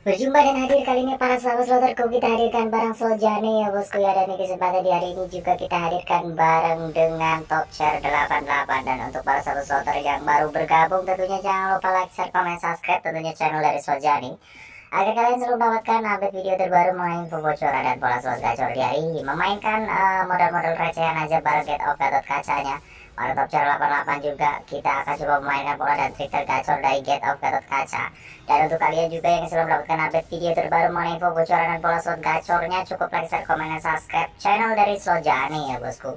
Berjumpa dan hadir kali ini para sahabat sloterku kita hadirkan barang Soljane ya bosku ya dan di kesempatan di hari ini juga kita hadirkan bareng dengan top share 88 dan untuk para sahabat sloter yang baru bergabung tentunya jangan lupa like, share, komen, subscribe tentunya channel dari Soljani agar kalian selalu mendapatkan update video terbaru mengenai info bocoran dan pola slot gacor di hari ini. Memainkan uh, modal-modal recehan aja bareng get off kacanya pada top channel 88 juga kita akan coba memainkan pola dan trik tergacor dari Get of Gatot Kaca. Dan untuk kalian juga yang sudah mendapatkan update video terbaru mengenai info bocoran dan pola slot gacornya cukup like, share, komen, dan subscribe channel dari Sojani ya bosku.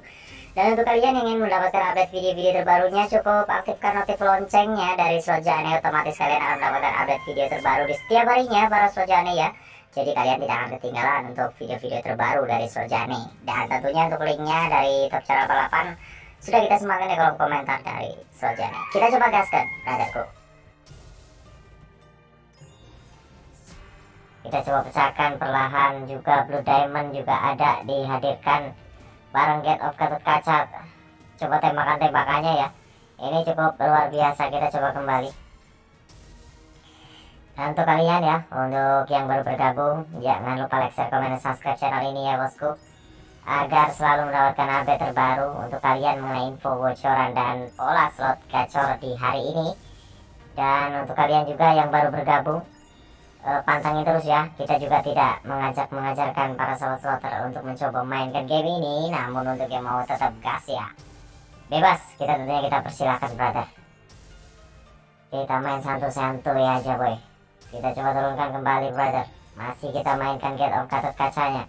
Dan untuk kalian yang ingin mendapatkan update video-video terbarunya cukup aktifkan notif loncengnya dari Sojani otomatis kalian akan mendapatkan update video terbaru di setiap harinya para Sojani ya. Jadi kalian tidak akan ketinggalan untuk video-video terbaru dari Sojani. Dan tentunya untuk linknya dari top channel 88 sudah kita semangat di kolom komentar dari Soljana. Kita coba gaskan, brotherku. Kita coba pecahkan perlahan juga Blue Diamond juga ada dihadirkan bareng Get of Gatot Kaca. Coba tembakan-tembakannya ya. Ini cukup luar biasa. Kita coba kembali. Dan untuk kalian ya, untuk yang baru bergabung, jangan lupa like, share, komen, dan subscribe channel ini ya bosku agar selalu mendapatkan update terbaru untuk kalian mengenai info bocoran dan pola slot gacor di hari ini. Dan untuk kalian juga yang baru bergabung eh, pantangin terus ya. Kita juga tidak mengajak mengajarkan para slot slotter untuk mencoba mainkan game ini. Namun untuk yang mau tetap gas ya. Bebas kita tentunya kita persilahkan brother. Kita main santu-santuy aja boy kita coba turunkan kembali brother. Masih kita mainkan get of gatot kacanya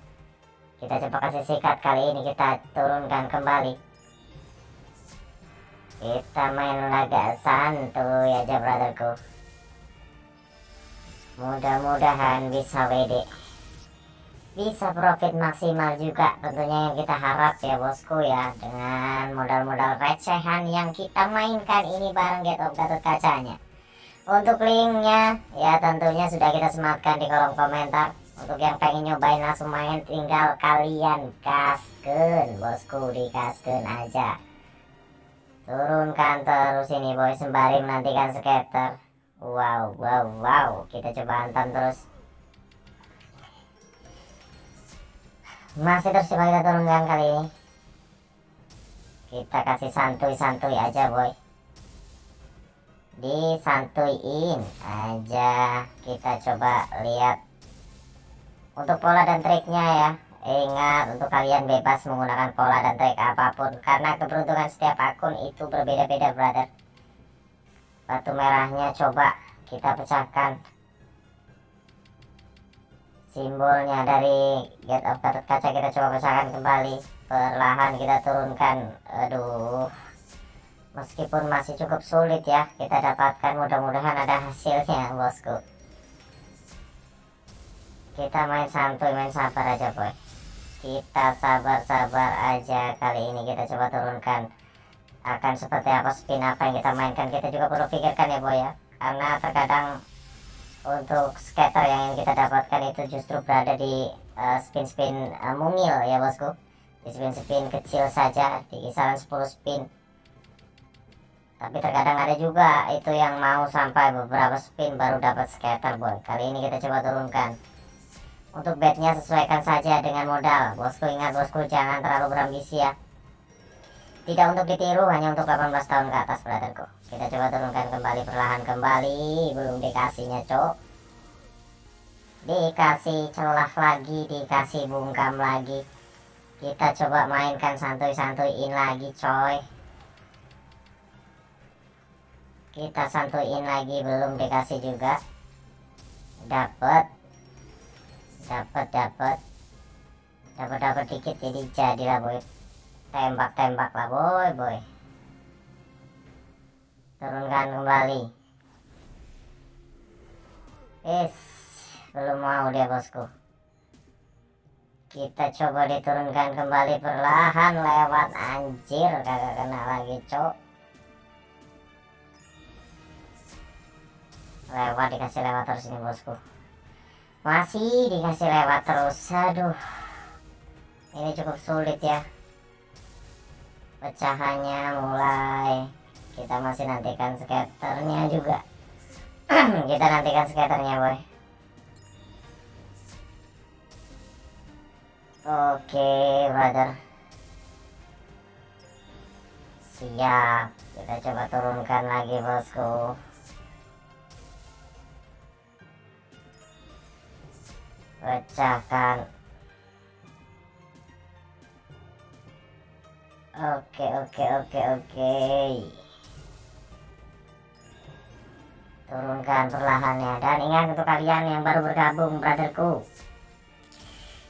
kita coba kasih sikat kali ini kita turunkan kembali. Kita main laga santuy aja brotherku. Mudah-mudahan bisa WD bisa profit maksimal juga tentunya yang kita harap ya bosku ya. Dengan modal-modal recehan yang kita mainkan ini bareng Get Gatot Kacanya. Untuk linknya ya tentunya sudah kita sematkan di kolom komentar untuk yang pengen nyobain langsung main tinggal kalian kasken. Bosku di kasken aja. Turunkan terus ini boy. Sembari menantikan skater. Wow wow wow. Kita coba hantam terus. Masih terus coba kita turunkan kali ini. Kita kasih santuy-santuy aja boy. Disantuin aja. Kita coba lihat untuk pola dan triknya ya ingat untuk kalian bebas menggunakan pola dan trik apa pun karena keberuntungan setiap akun itu berbeda-beda brother. Batu merahnya coba kita pecahkan. Simbolnya dari get of kaca kita coba pecahkan kembali. Perlahan kita turunkan. Aduh meskipun masih cukup sulit ya kita dapatkan. Mudah-mudahan ada hasilnya bosku kita main santuy main sabar aja boy. Kita sabar-sabar aja kali ini. Kita coba turunkan akan seperti apa spin apa yang kita mainkan. Kita juga perlu pikirkan ya boy ya. Karena terkadang untuk skater yang kita dapatkan itu justru berada di uh, spin-spin uh, mungil ya bosku. Di spin-spin kecil saja di kisaran 10 spin. Tapi terkadang ada juga itu yang mau sampai beberapa spin baru dapat skater boy. Kali ini kita coba turunkan untuk bednya sesuaikan saja dengan modal. Bosku ingat bosku jangan terlalu berambisi ya. Tidak untuk ditiru hanya untuk 18 tahun ke atas brotherku. Kita coba turunkan kembali perlahan kembali. Belum dikasihnya cok. Dikasih celah lagi, dikasih bungkam lagi. Kita coba mainkan santuy-santuyin lagi coy. Kita santuyin lagi belum dikasih juga. Dapat dapat dapat dapat dapat dikit jadi jadilah boy. Tembak tembak lah boy boy. Turunkan kembali. Is belum mau dia bosku. Kita coba diturunkan kembali perlahan lewat. Anjir kagak kena lagi cok. Lewat dikasih lewat terus ini bosku masih dikasih lewat terus. Aduh. Ini cukup sulit ya. Pecahannya mulai. Kita masih nantikan skaternya juga. kita nantikan skaternya, boy. Oke, brother. Siap. Kita coba turunkan lagi, bosku. Pecahkan. Oke, oke, oke, oke. Turunkan perlahannya. Dan ingat untuk kalian yang baru bergabung, brotherku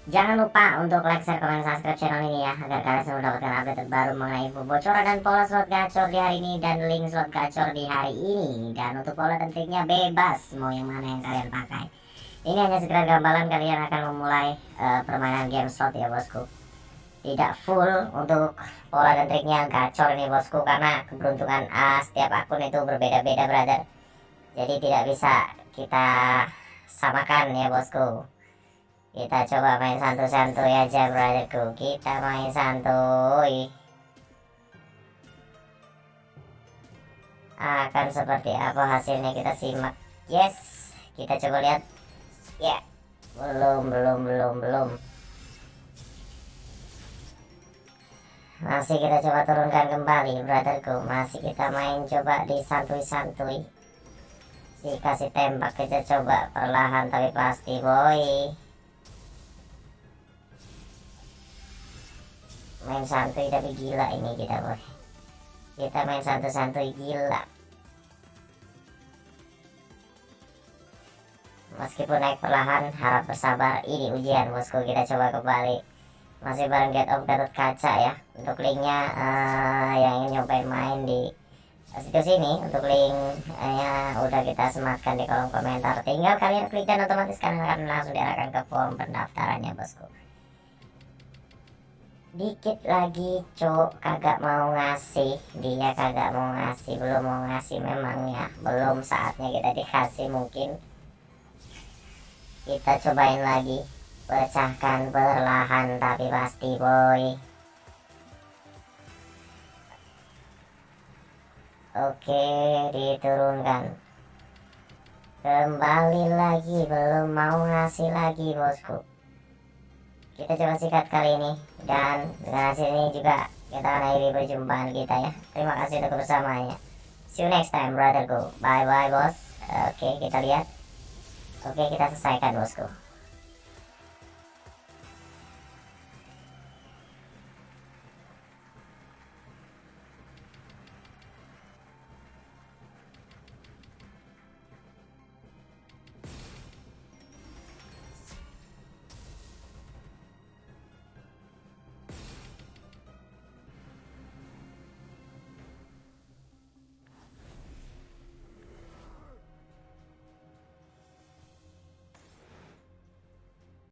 Jangan lupa untuk like, share, komen, subscribe channel ini ya Agar kalian selalu mendapatkan update terbaru mengenai info bocoran dan pola slot gacor di hari ini Dan link slot gacor di hari ini Dan untuk pola dan triknya bebas Mau yang mana yang kalian pakai Ini hanya sekedar gambaran kalian akan memulai uh, permainan game slot ya bosku. Tidak full untuk pola dan triknya gacor ini bosku Karena keberuntungan uh, setiap akun itu berbeda-beda brother. Jadi tidak bisa kita samakan ya bosku. Kita coba main santuy-santuy aja brotherku. Kita main santuy. Akan seperti apa hasilnya kita simak. Yes kita coba lihat ya belum belum belum belum. Masih kita coba turunkan kembali brotherku. Masih kita main coba di santuy-santuy. Dikasih tembak kita coba perlahan tapi pasti boy. Main santuy tapi gila ini kita boy. Kita main santuy-santuy gila meskipun naik perlahan harap bersabar. Ini ujian bosku. Kita coba kembali. Masih bareng get of Gatot Kaca ya. Untuk linknya uh, yang ingin nyobain main di situs ini untuk linknya udah kita sematkan di kolom komentar. Tinggal kalian klik dan otomatis kalian akan langsung diarahkan ke form pendaftarannya bosku. Dikit lagi cok kagak mau ngasih. Dia kagak mau ngasih. Belum mau ngasih memangnya belum saatnya kita dikasih mungkin kita cobain lagi. Pecahkan perlahan tapi pasti boy. Oke diturunkan. Kembali lagi belum mau ngasih lagi bosku. Kita coba sikat kali ini dan dengan hasil ini juga kita akhiri perjumpaan kita ya. Terima kasih untuk kebersamaannya see you next time brotherku bye bye bos. Oke kita lihat oke kita selesaikan bosku